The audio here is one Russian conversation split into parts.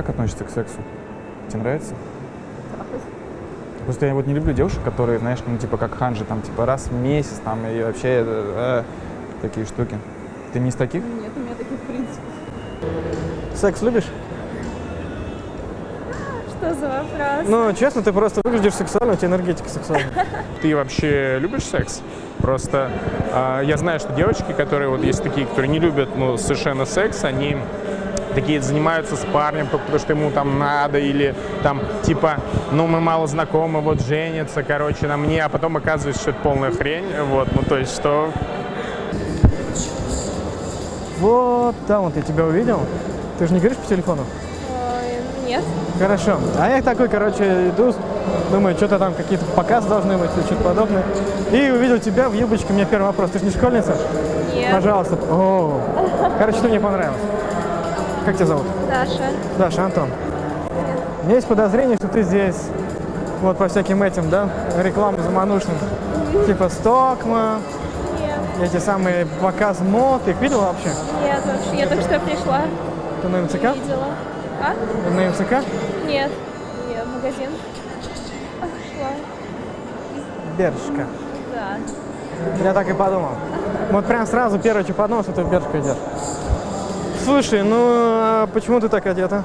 как относишься к сексу? Тебе нравится? Просто я вот не люблю девушек, которые, знаешь, ну, типа, как ханжи, там, типа, раз в месяц, там, и вообще, э, э, такие штуки. Ты не из таких? Нет, у меня таких принципов. Секс любишь? Что за вопрос? Ну, честно, ты просто выглядишь сексуально, у тебя энергетика сексуальная. Ты вообще любишь секс? Просто а, я знаю, что девочки, которые вот есть такие, которые не любят ну, совершенно секс, они такие занимаются с парнем, только потому что ему там надо, или там типа, ну мы мало знакомы, вот женятся, короче, на мне, а потом оказывается, что это полная хрень, вот, ну то есть что Вот там вот я тебя увидел. Ты же не говоришь по телефону? Ой, нет. Хорошо. А я такой, короче, иду, думаю, что-то там какие-то показы должны быть или что-то подобное. И увидел тебя в юбочке. У меня первый вопрос. Ты же не школьница? Нет. Пожалуйста. О, короче, ты мне понравилась. Как тебя зовут? Даша. Даша, Антон. У меня есть подозрение, что ты здесь вот по всяким этим, да, рекламам заманушным. Типа Стокма, Нет. эти самые показ мод. Ты их видела вообще? Нет, вообще, я только что пришла. Ты на МЦК? Видела. А? Ты на МЦК? Нет. Нет, в магазин. А, шла. Бершка. Да. Я так и подумал. Вот прям сразу первое, что подумал, что ты в Бершку идешь. Слушай, ну а почему ты так одета?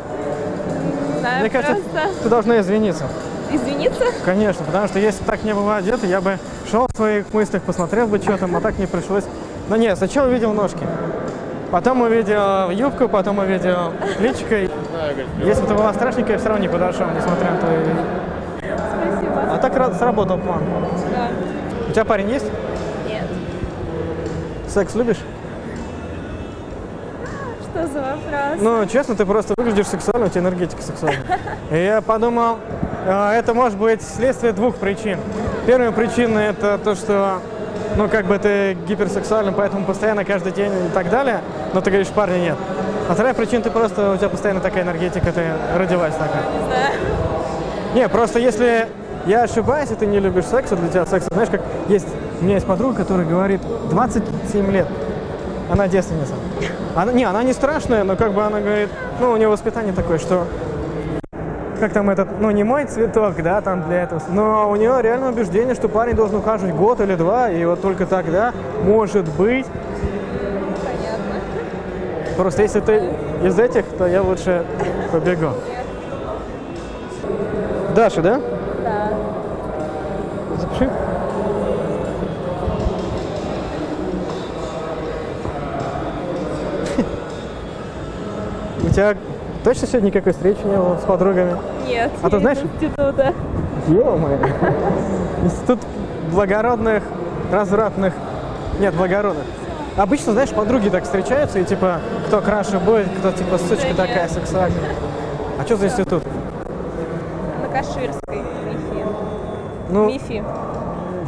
Не знаю, Мне кажется, просто ты должна извиниться. извиниться. Конечно, потому что если так не было одета, я бы шел в своих мыслях, посмотрел бы, что там, а так не пришлось. Но нет, сначала увидел ножки. Потом увидел юбку, потом увидел личико. Если бы ты была страшненькая, все равно не подошел, несмотря на твои... Спасибо. А так ра- сработал план. Да. У тебя парень есть? Нет. Секс любишь? За вопрос? Ну, честно, ты просто выглядишь сексуально, у тебя энергетика сексуальная. И я подумал, э, это может быть следствие двух причин. Первая причина – это то, что, ну, как бы ты гиперсексуален, поэтому постоянно, каждый день и так далее, но ты говоришь, парня нет. А вторая причина, ты просто, у тебя постоянно такая энергетика, ты родилась такая. Не знаю. Не, просто если я ошибаюсь, и ты не любишь секс, а для тебя секс, знаешь, как есть, у меня есть подруга, которая говорит, 27 лет, она девственница. Она, не, она не страшная, но как бы она говорит, ну, у нее воспитание такое, что как там этот, ну, не мой цветок, да, там для этого, но у нее реально убеждение, что парень должен ухаживать год или два, и вот только тогда, может быть, Понятно. просто если ты из этих, то я лучше побегу. Даша, да? Да. Запиши. Тебя точно сегодня никакой встречи не было с подругами? Нет. А ты знаешь? института. Ё-моё. Институт благородных, развратных... Нет, благородных. Обычно, знаешь, подруги так встречаются, и типа, кто краше будет, кто типа сучка Да такая сексуальная. А что за институт? На Каширской. МИФИ. Ну, МИФИ.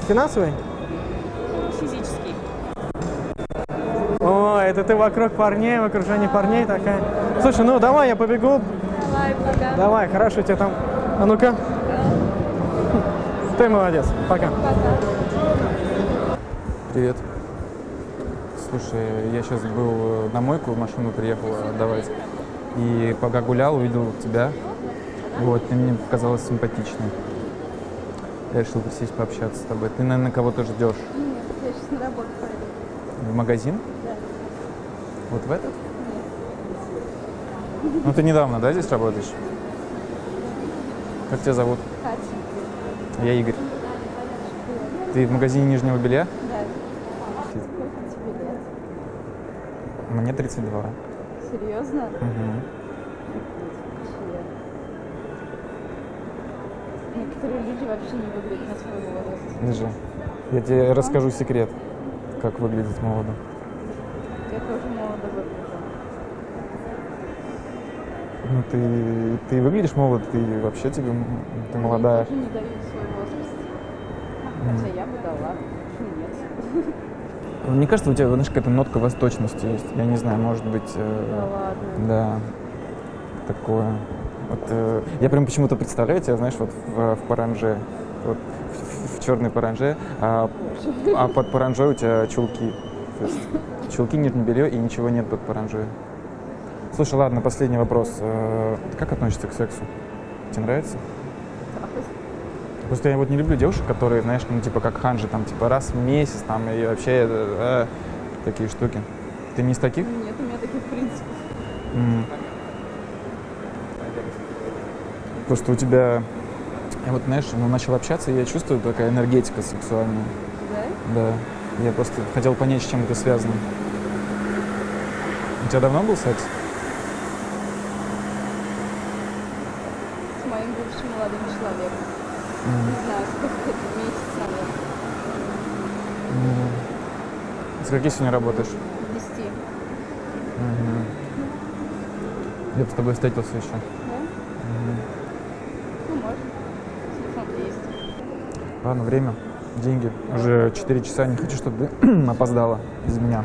финансовый? О, это ты вокруг парней, в окружении парней такая. Слушай, ну давай я побегу. Давай, пока. Давай, хорошо, тебе там. А ну-ка. Ты молодец. Пока. Привет. Слушай, я сейчас был э, на мойку, машину приехал отдавать. И пока гулял, увидел тебя. Вот, ты мне показалась симпатичной. Я решил присесть пообщаться с тобой. Ты, наверное, кого-то ждешь. Нет, я сейчас на работу пойду. В магазин? Вот в этот? Ну, ты недавно, да, здесь работаешь? Как тебя зовут? Катя. Я Игорь. Ты в магазине нижнего белья? Да. Мне 32. Серьезно? Мгм. Некоторые люди вообще не выглядят на свой возраст. Держи. Я тебе расскажу секрет, как выглядит молодо. Я тоже молодо выгляжу. Ну, ты, ты выглядишь молодо, ты вообще тебе, ты молодая. Я тоже не даю свой возраст. Хотя я бы дала. Нет? Мне кажется, у тебя, знаешь, какая-то нотка восточности есть. Я не знаю, может быть... э, Да ладно. Да, такое. Вот, э, я прям почему-то представляю тебя, знаешь, вот в, в паранже, вот в, черной паранже, а, а под паранжой у тебя чулки. То есть чулки, нижнее белье и ничего нет под паранжой. Слушай, ладно, последний вопрос. Э, Ты как относишься к сексу? Тебе нравится? Просто я вот не люблю девушек, которые, знаешь, ну типа как ханжи, там типа раз в месяц, там и вообще э, э, такие штуки. Ты не из таких? Нет, у меня таких принципов. М. Просто у тебя, я вот, знаешь, ну, начал общаться, и я чувствую такая энергетика сексуальная. Да? Да. Я просто хотел понять, с чем это связано. У тебя давно был секс? С моим бывшим молодым человеком. М. Не знаю, сколько это, месяц, наверное. М. С каких сегодня работаешь? 10. Мгм. Я бы с тобой встретился еще. Да? Мгм. Ну, можно. Телефон есть. Ладно, время, деньги. Уже 4 часа, не хочу, чтобы ты опоздала из меня.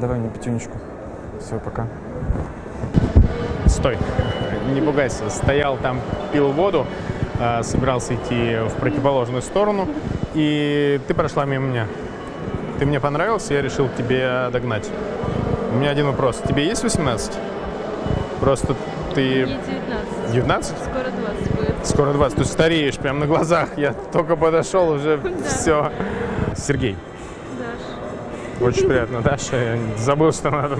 Давай мне пятюнечку. Все, пока. Стой, не пугайся. Стоял там, пил воду, э, собирался идти в противоположную сторону, и ты прошла мимо меня. Ты мне понравился, я решил тебе догнать. У меня один вопрос. Тебе есть 18? Просто ты... Мне 19. 19? Скоро 20 будет. Скоро 20. Ты стареешь прямо на глазах. Я только подошел, уже все. Сергей. Даш. Очень приятно, Даша. Я забыл, что надо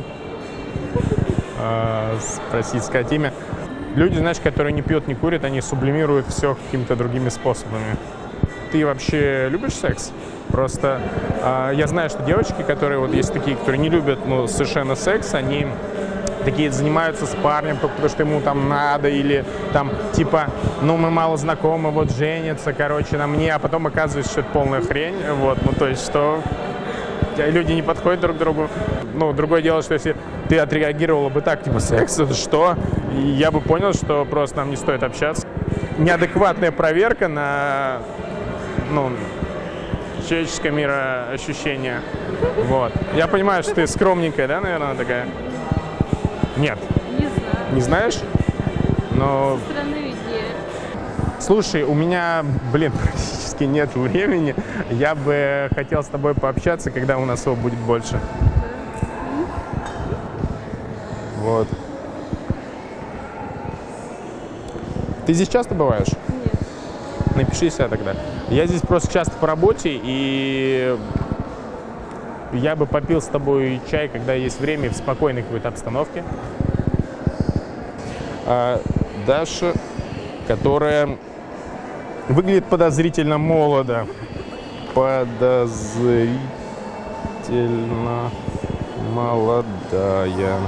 э, спросить, сказать имя. Люди, знаешь, которые не пьют, не курят, они сублимируют все какими-то другими способами. Ты вообще любишь секс? Просто э, я знаю, что девочки, которые вот есть такие, которые не любят ну, совершенно секс, они такие занимаются с парнем, потому что ему там надо, или там типа, ну мы мало знакомы, вот женятся, короче, на мне, а потом оказывается, что это полная хрень, вот, ну то есть, что люди не подходят друг к другу. Ну, другое дело, что если ты отреагировала бы так, типа, секс, это что? Я бы понял, что просто нам не стоит общаться. Неадекватная проверка на, ну, человеческое мироощущение. Вот. Я понимаю, что ты скромненькая, да, наверное, такая? Нет. Не знаю. Не знаешь? Но Со стороны виднее. Слушай, у меня, блин, практически нет времени. Я бы хотел с тобой пообщаться, когда у нас его будет больше. Вот. Ты здесь часто бываешь? Нет. Напиши себя тогда. Я здесь просто часто по работе, и я бы попил с тобой чай, когда есть время, в спокойной какой-то обстановке. А Даша, которая выглядит подозрительно молодо. Подозрительно молодая.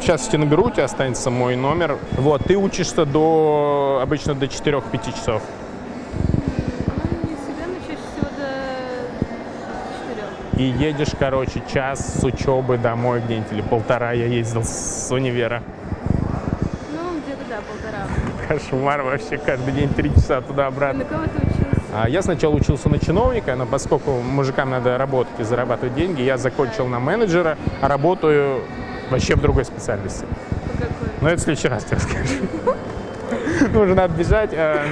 Сейчас я тебе наберу, у тебя останется мой номер. Вот, ты учишься до, обычно до 4-5 часов. Ну, не всегда, но чаще всего до 4. И едешь, короче, час с учебы домой где-нибудь, или полтора я ездил с универа. Ну, где-то, да, полтора. Кошмар вообще, каждый день три часа На туда-обратно. кого ты учился? А я сначала учился на чиновника, но поскольку мужикам надо работать и зарабатывать деньги, я закончил на менеджера, а работаю вообще в другой специальности. По какой? Но это в следующий раз тебе расскажу. Ну, уже надо бежать. Э,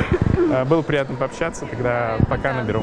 э, Было приятно пообщаться, тогда пока наберу.